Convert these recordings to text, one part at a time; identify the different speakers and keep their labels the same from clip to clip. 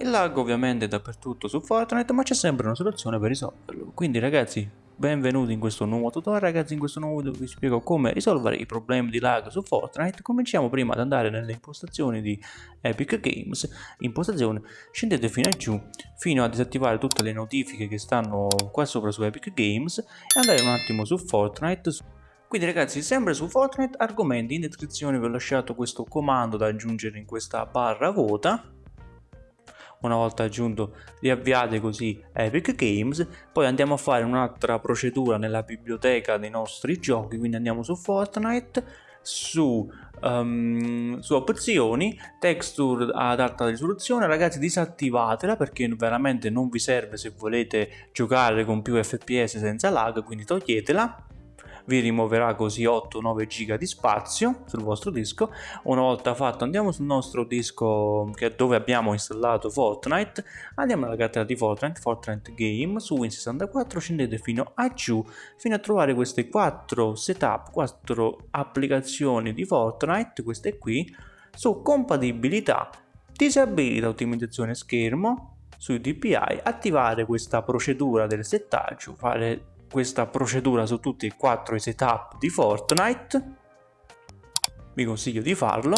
Speaker 1: Il lag ovviamente è dappertutto su Fortnite, ma c'è sempre una soluzione per risolverlo. Quindi ragazzi, benvenuti in questo nuovo tutorial. Ragazzi, in questo nuovo video vi spiego come risolvere i problemi di lag su Fortnite. Cominciamo prima ad andare nelle impostazioni di Epic Games. Impostazione, scendete fino a giù, fino a disattivare tutte le notifiche che stanno qua sopra su Epic Games e andare un attimo su Fortnite. Quindi ragazzi, sempre su Fortnite, argomenti, in descrizione vi ho lasciato questo comando da aggiungere in questa barra vuota. Una volta aggiunto riavviate così Epic Games, poi andiamo a fare un'altra procedura nella biblioteca dei nostri giochi, quindi andiamo su Fortnite, su, um, su opzioni, texture ad alta risoluzione, ragazzi disattivatela perché veramente non vi serve se volete giocare con più fps senza lag, quindi toglietela vi rimuoverà così 8-9 giga di spazio sul vostro disco. Una volta fatto andiamo sul nostro disco dove abbiamo installato Fortnite. Andiamo alla cartella di Fortnite Fortnite Game su Win64 scendete fino a giù fino a trovare queste 4 setup 4 applicazioni di Fortnite queste qui su compatibilità disabilita ottimizzazione schermo sui DPI attivare questa procedura del settaggio fare questa procedura su tutti e quattro i setup di Fortnite. Vi consiglio di farlo.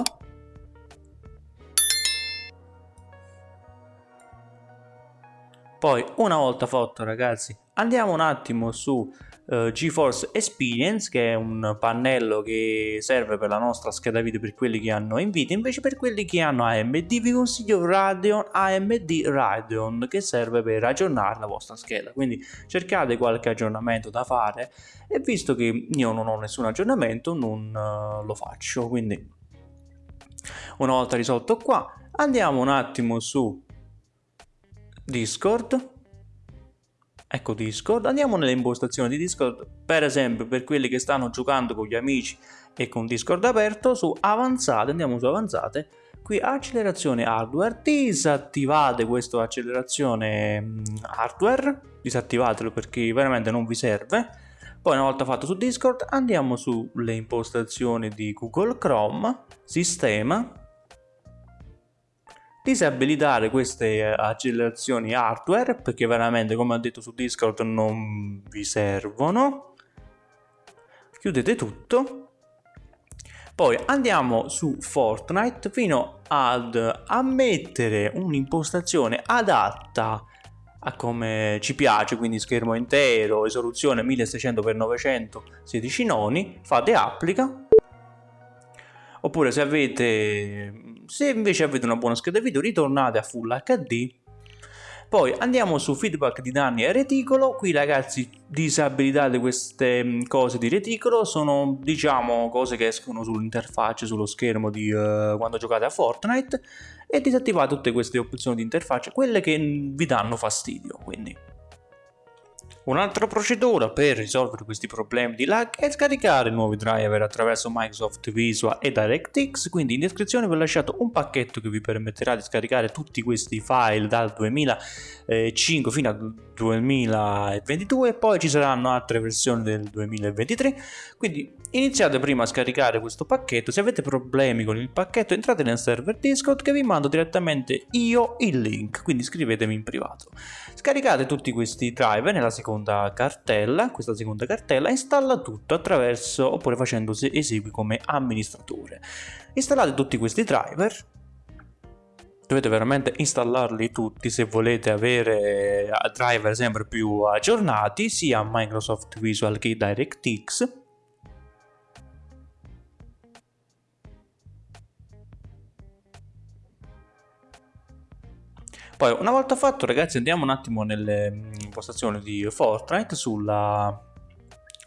Speaker 1: Poi una volta fatto ragazzi andiamo un attimo su uh, GeForce Experience che è un pannello che serve per la nostra scheda video per quelli che hanno Nvidia invece per quelli che hanno AMD vi consiglio Radeon AMD Radeon che serve per aggiornare la vostra scheda. Quindi cercate qualche aggiornamento da fare e visto che io non ho nessun aggiornamento non uh, lo faccio. Quindi una volta risolto qua andiamo un attimo su Discord ecco Discord, andiamo nelle impostazioni di Discord, per esempio per quelli che stanno giocando con gli amici e con Discord aperto, su avanzate, andiamo su avanzate, qui accelerazione hardware, disattivate questa accelerazione mm, hardware, disattivatelo perché veramente non vi serve, poi una volta fatto su Discord andiamo sulle impostazioni di Google Chrome, sistema, disabilitare queste eh, accelerazioni hardware perché veramente come ho detto su discord non vi servono. Chiudete tutto. Poi andiamo su fortnite fino ad ammettere un'impostazione adatta a come ci piace quindi schermo intero risoluzione 1600x900 16 noni fate applica oppure se avete se invece avete una buona scheda video ritornate a Full HD poi andiamo su feedback di danni e reticolo, qui ragazzi disabilitate queste mm, cose di reticolo, sono diciamo cose che escono sull'interfaccia, sullo schermo di uh, quando giocate a Fortnite. E disattivate tutte queste opzioni di interfaccia, quelle che vi danno fastidio quindi. Un'altra procedura per risolvere questi problemi di lag è scaricare nuovi driver attraverso Microsoft Visual e DirectX, quindi in descrizione vi ho lasciato un pacchetto che vi permetterà di scaricare tutti questi file dal 2005 fino al 2022 e poi ci saranno altre versioni del 2023, quindi iniziate prima a scaricare questo pacchetto, se avete problemi con il pacchetto entrate nel server Discord che vi mando direttamente io il link, quindi scrivetemi in privato. Scaricate tutti questi driver nella seconda cartella, questa seconda cartella, installa tutto attraverso oppure facendo esegui come amministratore. Installate tutti questi driver, dovete veramente installarli tutti se volete avere eh, driver sempre più aggiornati sia Microsoft Visual che DirectX Poi una volta fatto ragazzi andiamo un attimo nelle mm, impostazioni di Fortnite sulla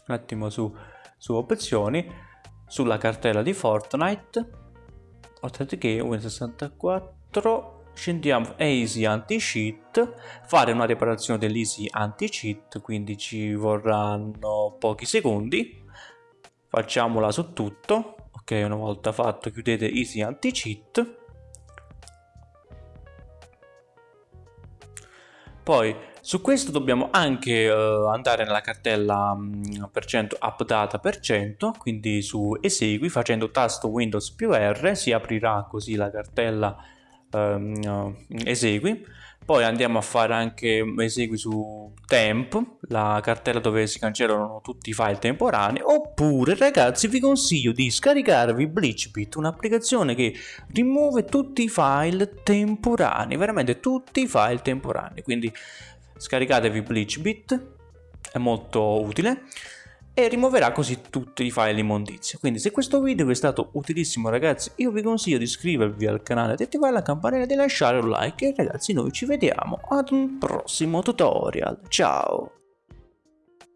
Speaker 1: un attimo su, su opzioni sulla cartella di Fortnite. Che Win64 scendiamo Easy Anti-Cheat fare una riparazione dell'Easy Anti-Cheat quindi ci vorranno pochi secondi. Facciamola su tutto. Ok una volta fatto chiudete Easy Anti-Cheat Poi su questo dobbiamo anche uh, andare nella cartella percento updata per cento, quindi su esegui facendo tasto Windows più R si aprirà così la cartella ehm, esegui poi andiamo a fare anche esegui su temp la cartella dove si cancellano tutti i file temporanei. Oppure ragazzi vi consiglio di scaricarvi BleachBit un'applicazione che rimuove tutti i file temporanei veramente tutti i file temporanei. Quindi scaricatevi BleachBit è molto utile e rimuoverà così tutti i file immondizia. Quindi se questo video vi è stato utilissimo ragazzi io vi consiglio di iscrivervi al canale, di attivare la campanella e di lasciare un like e ragazzi noi ci vediamo ad un prossimo tutorial. Ciao!